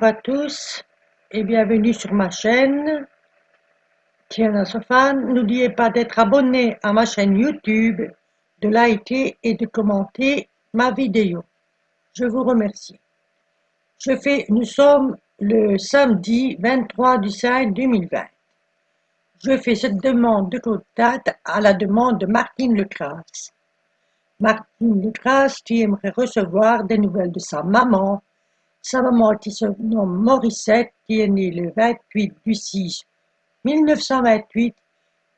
Bonjour à tous et bienvenue sur ma chaîne. Tiens Sofan, n'oubliez pas d'être abonné à ma chaîne YouTube, de liker et de commenter ma vidéo. Je vous remercie. Je fais, nous sommes le samedi 23 du 5 2020. Je fais cette demande de contact à la demande de Martine Lecrasse. Martine Lecrasse qui aimerait recevoir des nouvelles de sa maman, sa maman qui se nomme Morissette, qui est née le 28 du 6 1928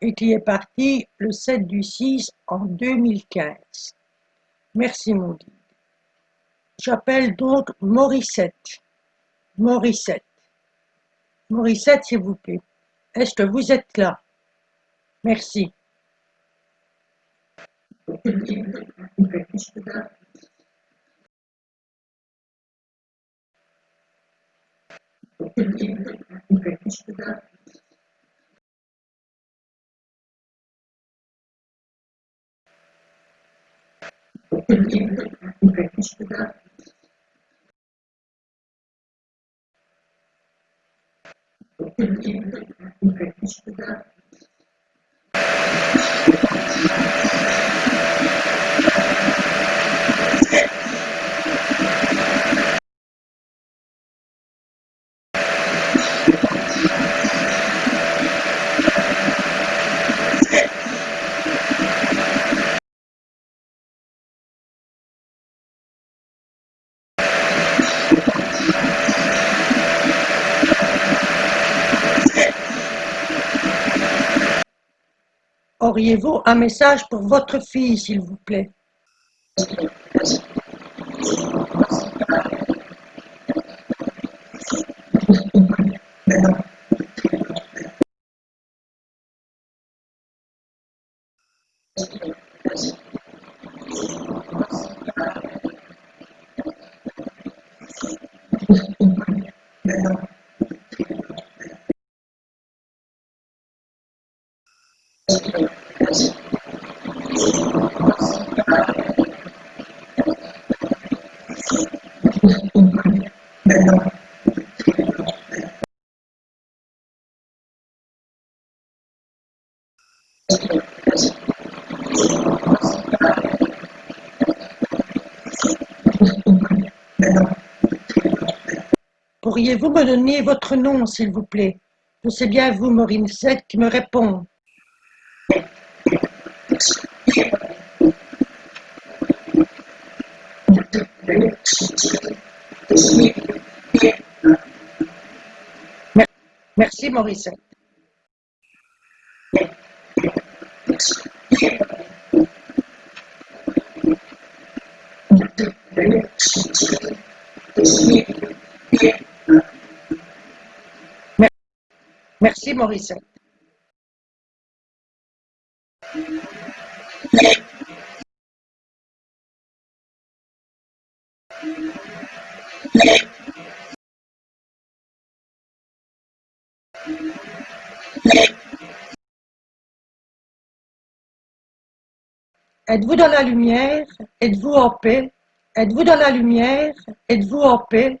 et qui est partie le 7 du 6 en 2015. Merci mon guide. J'appelle donc Morissette. Morissette. Morissette, s'il vous plaît. Est-ce que vous êtes là? Merci. contingente in crescita contingente in crescita contingente in crescita Auriez-vous un message pour votre fille, s'il vous plaît? Pourriez-vous me donner votre nom, s'il vous plaît? Je sais bien vous, Morissette, qui me répond. Merci. Merci, Morissette. Êtes-vous dans la lumière? Êtes-vous en paix? Êtes-vous dans la lumière? Êtes-vous en paix?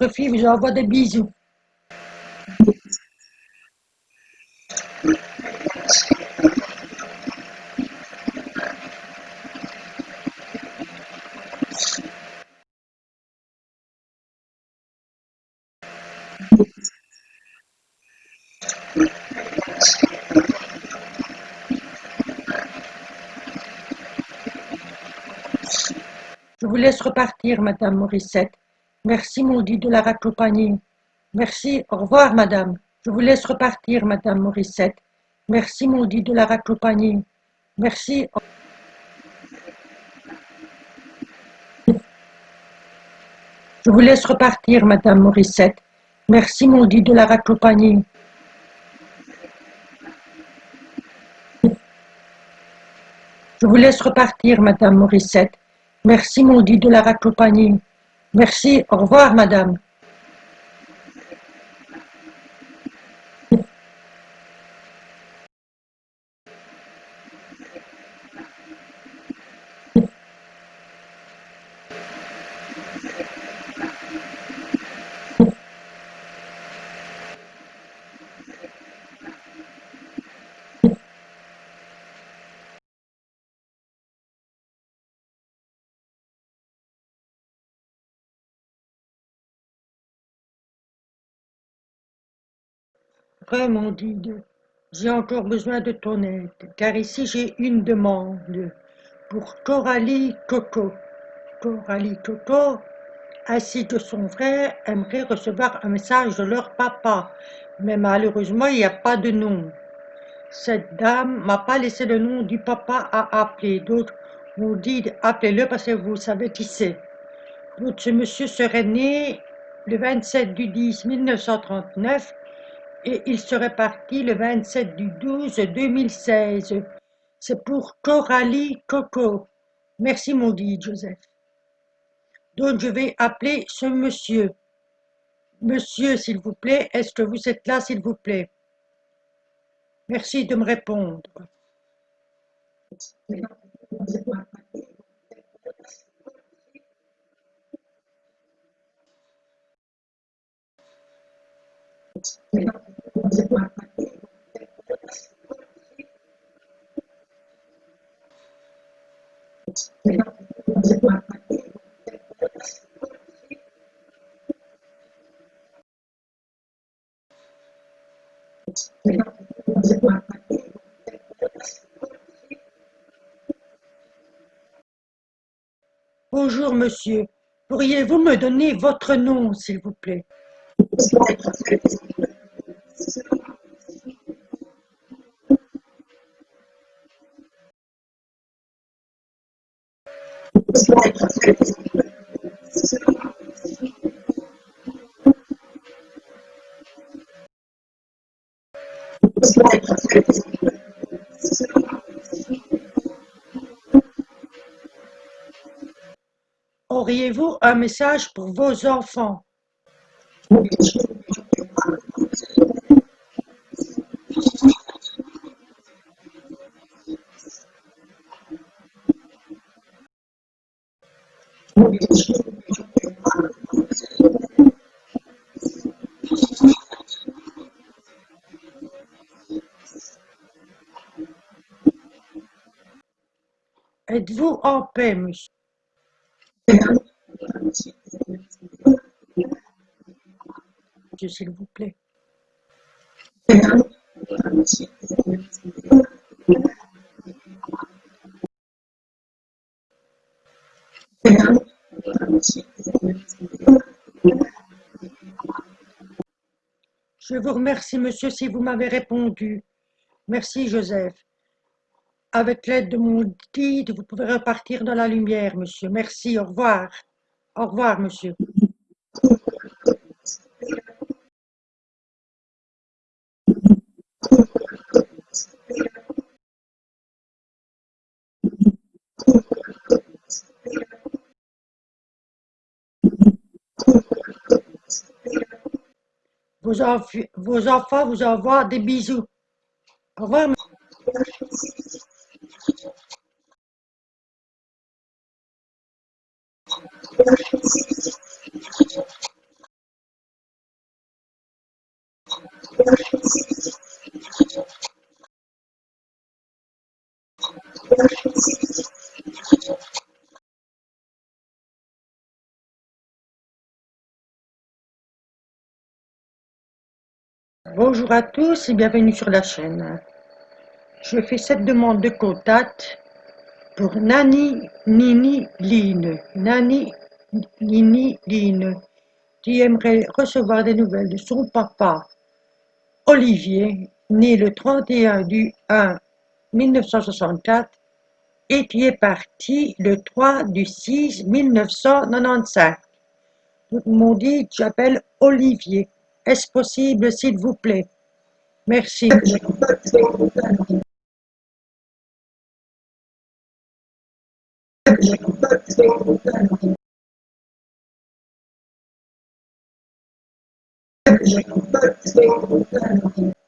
votre fille vous envoie des bisous. Je vous laisse repartir, Madame Morissette. Merci, maudit de la raccompagner. Merci, au revoir, Madame. Je vous laisse repartir, Madame Morissette. Merci, maudit de la raccompagner. Merci. Je vous laisse repartir, Madame Morissette. Merci, maudit de la raccompagner. Je vous laisse repartir, Madame Morissette. Merci, maudit de la raccompagner. Merci, au revoir, Madame. Vraiment, Dide, j'ai encore besoin de ton aide, car ici j'ai une demande pour Coralie Coco. Coralie Coco, ainsi que son frère, aimerait recevoir un message de leur papa, mais malheureusement il n'y a pas de nom. Cette dame m'a pas laissé le nom du papa à appeler, donc on dit appelez-le parce que vous savez qui c'est. Donc ce monsieur serait né le 27 du 10 1939 et il serait parti le 27 du 12 2016. C'est pour Coralie Coco. Merci maudit Joseph. Donc je vais appeler ce monsieur. Monsieur, s'il vous plaît, est-ce que vous êtes là, s'il vous plaît? Merci de me répondre. Bonjour monsieur, pourriez-vous me donner votre nom s'il vous plaît? Auriez-vous un message pour vos enfants? Êtes-vous en paix, monsieur? S'il vous plaît. Je vous remercie, monsieur, si vous m'avez répondu. Merci, Joseph. Avec l'aide de mon guide, vous pouvez repartir dans la lumière, monsieur. Merci, au revoir. Au revoir, monsieur. Vos, enfants vous envoient des bisous. Au revoir. Bonjour à tous et bienvenue sur la chaîne. Je fais cette demande de contact pour Nani Nini Line. Nani Nini Line, qui aimerait recevoir des nouvelles de son papa, Olivier, né le 31 du 1 1964 et qui est parti le 3 du 6 1995. Tout le monde dit j'appelle Olivier. Est-ce possible, s'il vous plaît? Merci.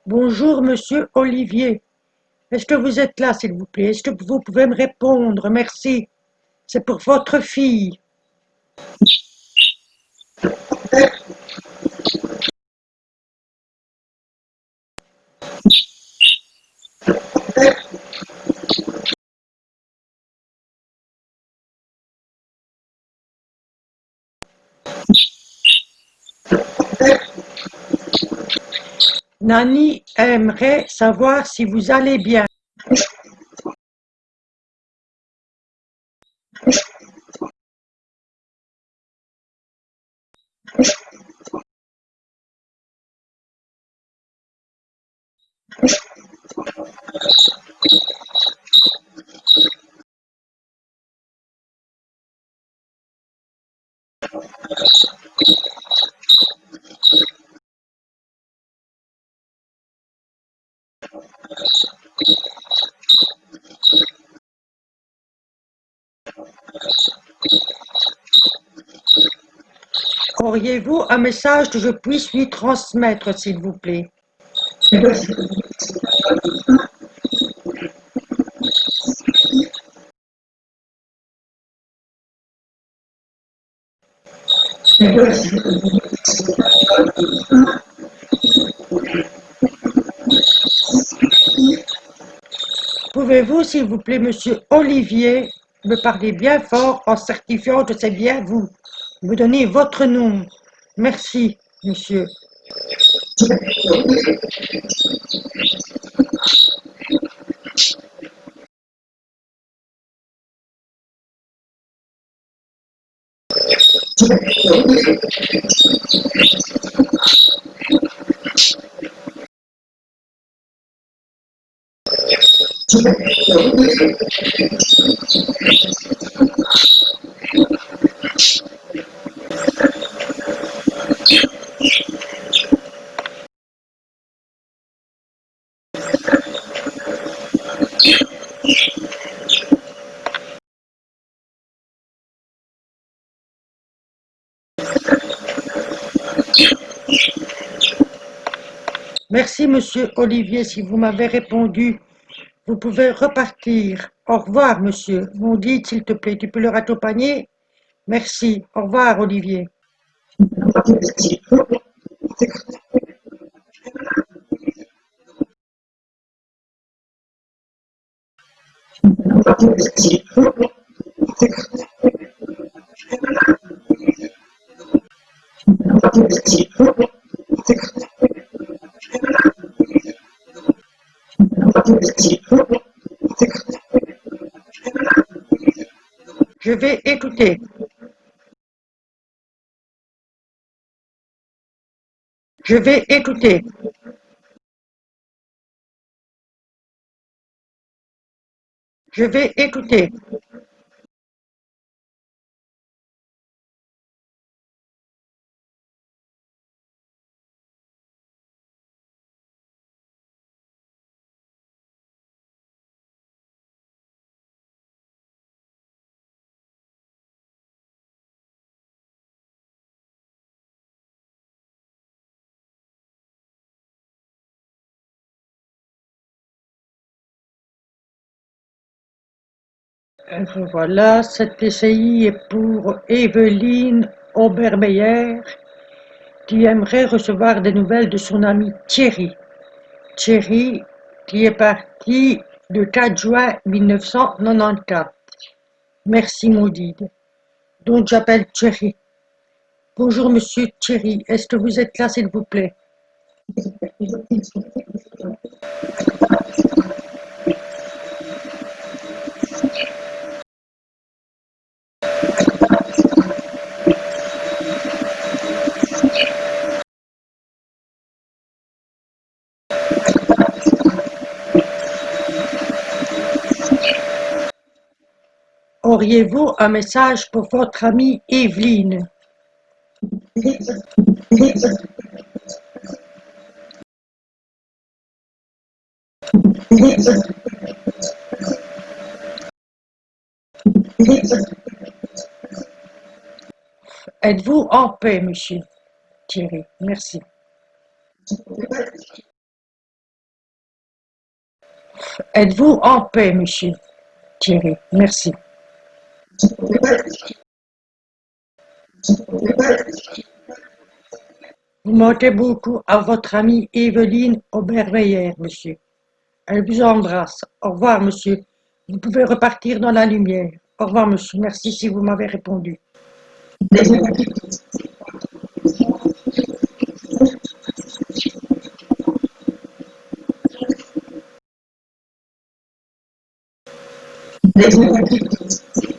Bonjour, monsieur Olivier. Est-ce que vous êtes là, s'il vous plaît? Est-ce que vous pouvez me répondre? Merci. C'est pour votre fille. Nani aimerait savoir si vous allez bien? Auriez-vous un message que je puisse lui transmettre, s'il vous plaît? Pouvez-vous, s'il vous plaît, monsieur Olivier, me parler bien fort en certifiant que c'est bien vous? Me donner votre nom. Merci, monsieur. Merci, monsieur Olivier, si vous m'avez répondu. Vous pouvez repartir. Au revoir, monsieur. Mon dit, s'il te plaît, tu peux le raccompagner Merci. Au revoir, Olivier. Je Je vais écouter. Je vais écouter. Voilà, cette PCI est pour Evelyne Obermeyer qui aimerait recevoir des nouvelles de son ami Thierry. Thierry qui est parti le 4 juin 1994. Merci Maudide. Donc j'appelle Thierry. Bonjour monsieur Thierry, est-ce que vous êtes là s'il vous plaît? Auriez-vous un message pour votre amie Evelyne? Êtes-vous en paix, monsieur Thierry? Merci. Êtes-vous en paix, monsieur Thierry? Merci. Vous manquez beaucoup à votre amie Evelyne Obermeyer, monsieur. Elle vous embrasse. Au revoir, monsieur. Vous pouvez repartir dans la lumière. Au revoir, monsieur. Merci si vous m'avez répondu.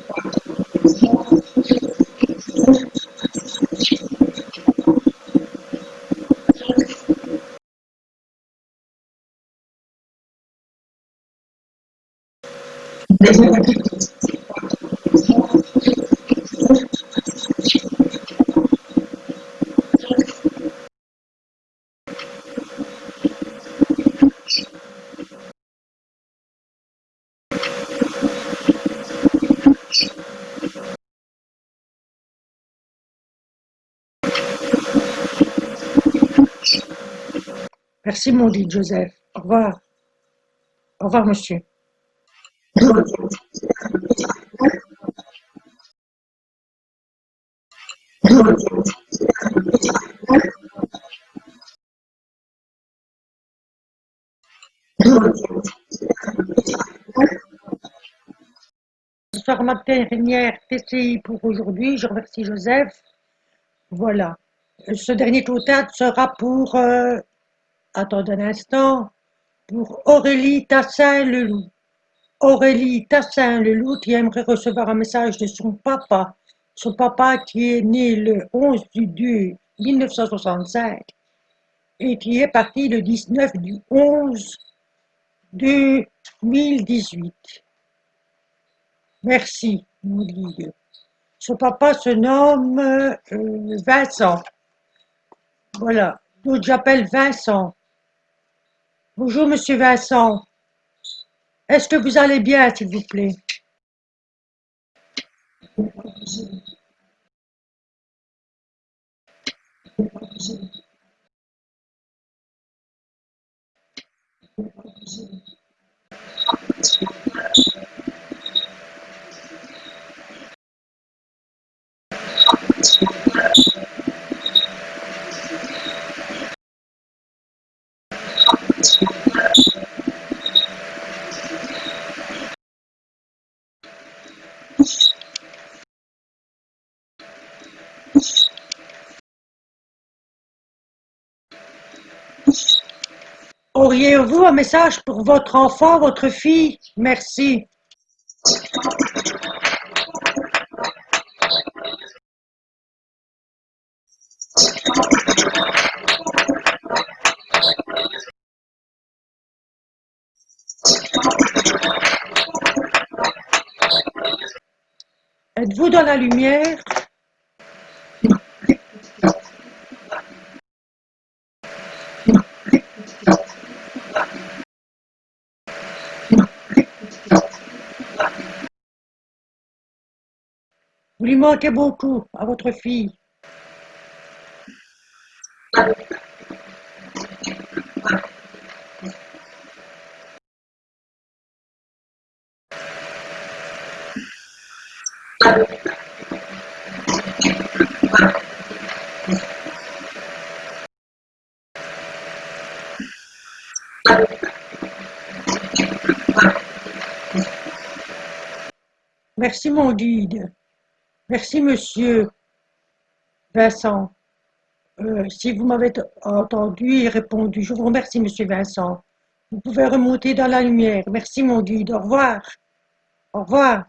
Gracias. Merci, mon Joseph. Au revoir. Au revoir, monsieur. Ce sera ma dernière TCI pour aujourd'hui. Je remercie Joseph. Voilà. Ce dernier total sera pour... Euh, attendez un instant. Pour Aurélie Tassin-Leloup. Aurélie Tassin-Leloup qui aimerait recevoir un message de son papa. Son papa qui est né le 11 du 2 1965 et qui est parti le 19 du 11 2018. Merci, mon Dieu. Son papa se nomme euh, Vincent. Voilà, donc j'appelle Vincent. Bonjour, monsieur Vincent. Est-ce que vous allez bien, s'il vous plaît? Auriez-vous un message pour votre enfant, votre fille? Merci. Êtes-vous dans la lumière? Lui beaucoup à votre fille. Merci mon guide. Merci monsieur Vincent. Euh, si vous m'avez entendu et répondu, je vous remercie monsieur Vincent. Vous pouvez remonter dans la lumière. Merci mon guide. Au revoir. Au revoir.